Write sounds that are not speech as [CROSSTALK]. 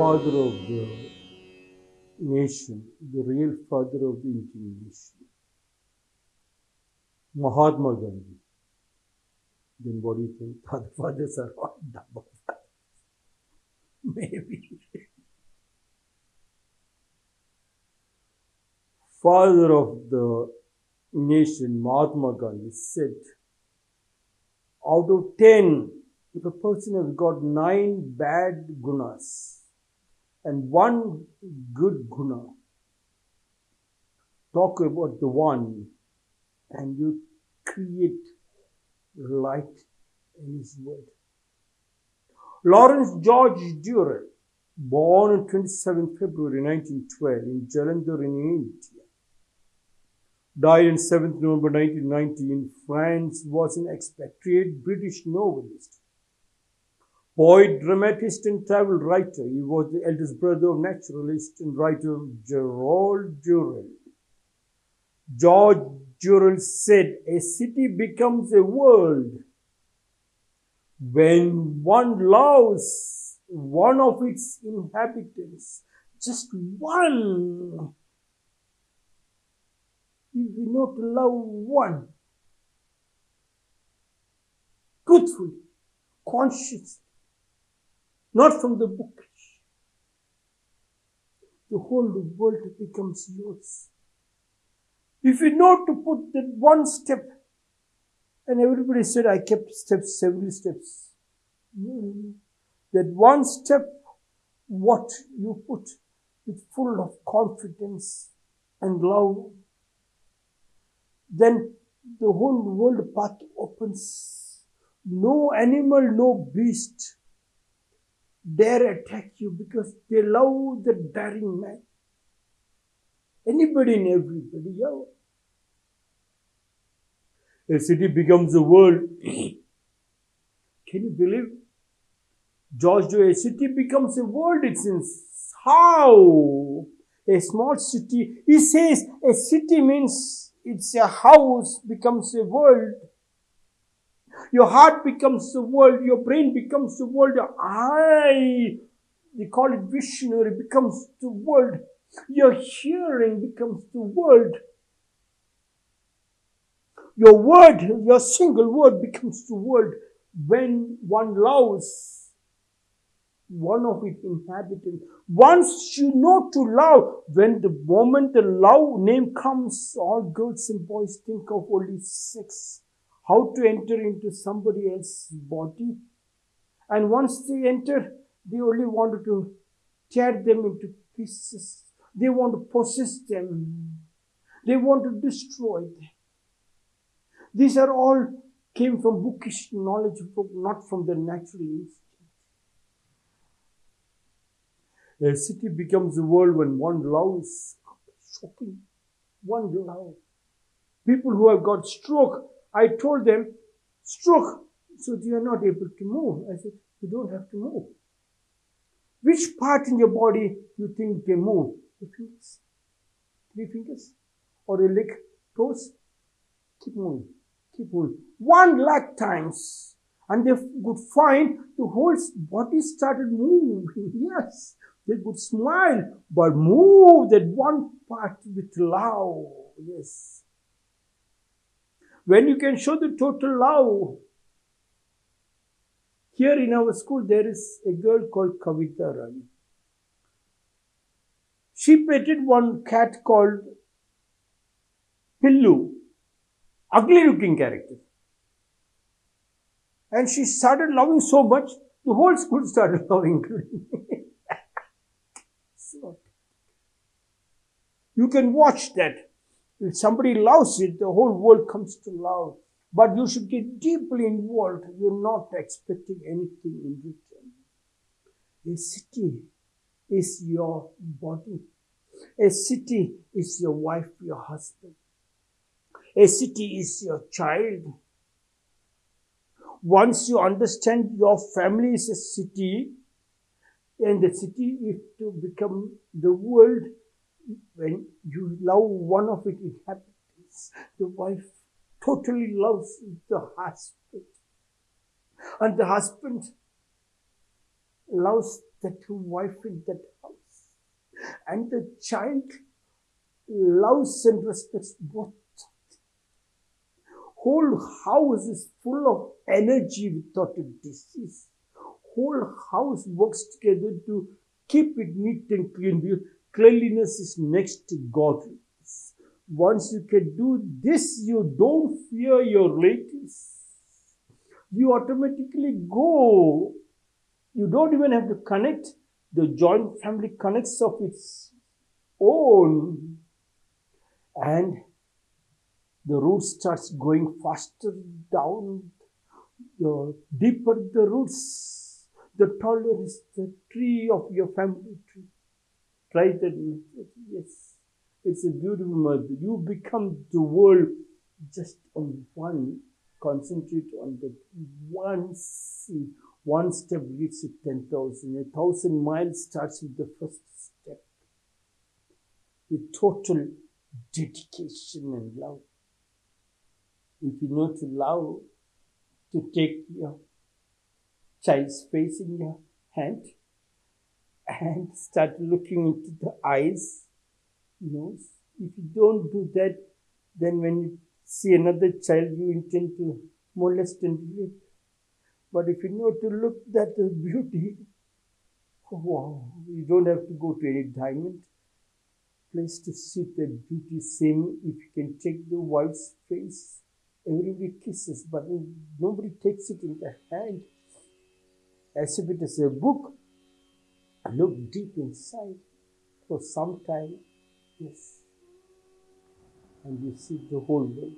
the father of the nation, the real father of the Indian nation, Mahatma Gandhi, then what do you think? Other fathers are all double fathers. Maybe. Father of the nation, Mahatma Gandhi, said, out of ten, if a person has got nine bad gunas and one good guna, talk about the one and you create light in his word. Lawrence George Durrell, born on 27 February 1912 in Jalandhar in India, died on 7th November 1990 in France, was an expatriate British novelist, poet, dramatist, and travel writer. He was the eldest brother of naturalist and writer Gerald Durrell. George Durrell said, A city becomes a world when one loves one of its inhabitants, just one. If we not love one, truthfully, consciously, not from the bookish, the whole world becomes yours. If you know to put that one step, and everybody said I kept steps, several steps. That one step, what you put with full of confidence and love, then the whole world path opens. No animal, no beast dare attack you because they love the daring man. Anybody and everybody, yeah. A city becomes a world. [CLEARS THROAT] Can you believe? George, a city becomes a world, it seems. How? A small city. He says a city means it's a house becomes a world. Your heart becomes the world. Your brain becomes the world. Your eye, they call it visionary, becomes the world. Your hearing becomes the world. Your word, your single word becomes the world when one loves one of its inhabitants. Once you know to love, when the moment the love name comes, all girls and boys think of only sex, how to enter into somebody else's body. And once they enter, they only wanted to tear them into pieces. They want to possess them. They want to destroy them. These are all came from bookish knowledge, not from the natural instinct. A city becomes a world when one loves. Shocking. One love. People who have got stroke, I told them, stroke, so they are not able to move. I said, you don't have to move. Which part in your body you think can move? The fingers, three fingers, or a leg, toes. Keep moving keep moving. One lakh times. And they could find the whole body started moving. [LAUGHS] Yes. They could smile, but move that one part with love. Yes. When you can show the total love. Here in our school, there is a girl called Kavita Rani. She petted one cat called Pillu ugly looking character. And she started loving so much, the whole school started [LAUGHS] loving her. so, you can watch that. If somebody loves it, the whole world comes to love. But you should get deeply involved. You're not expecting anything in return. A city is your body. A city is your wife, your husband. A city is your child. Once you understand your family is a city, and the city is to become the world when you love one of its inhabitants. The wife totally loves the husband. And the husband loves that wife in that house. And the child loves and respects both. Whole house is full of energy without a disease. Whole house works together to keep it neat and clean. Cleanliness is next to godliness. Once you can do this, you don't fear your relatives. You automatically go. You don't even have to connect. The joint family connects of its own. And the root starts going faster down. The deeper the roots, the taller is the tree of your family tree. That. Yes. It's a beautiful mother. You become the world just on one. Concentrate on that one scene. One step leads to 10,000. A thousand miles starts with the first step. With total dedication and love. If you know to love, to take your child's face in your hand and start looking into the eyes, nose. If you don't do that, then when you see another child, you intend to molest and rape. But if you know to look at the beauty, wow, you don't have to go to any diamond place to see the beauty. Same if you can take the wife's face, everybody kisses, but nobody takes it in the hand as if it is a book. Look deep inside for some time, yes, and you see the whole world.